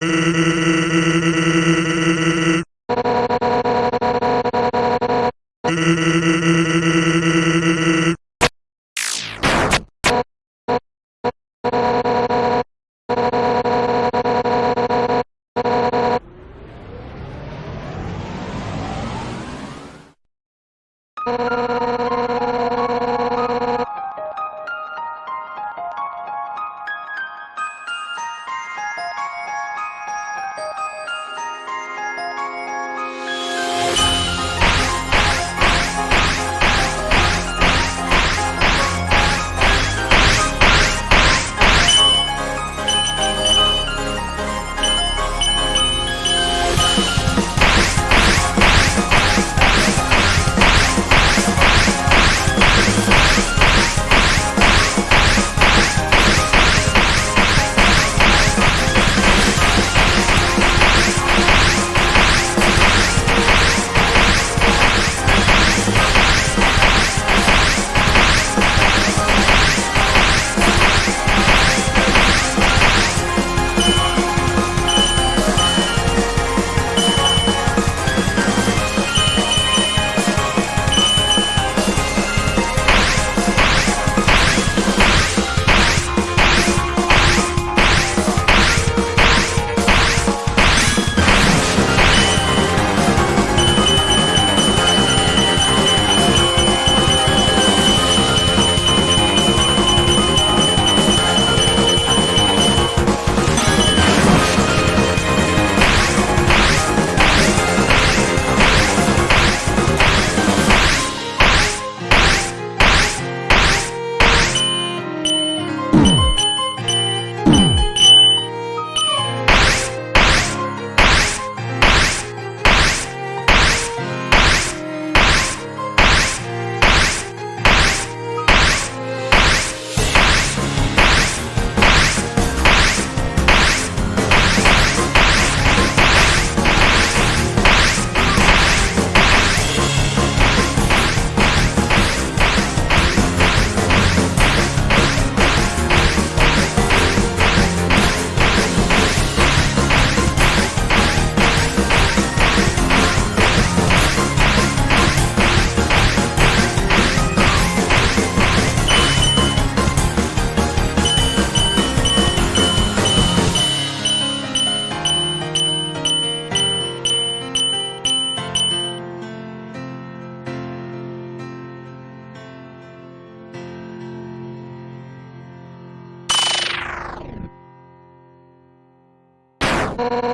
you. you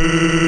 Uh...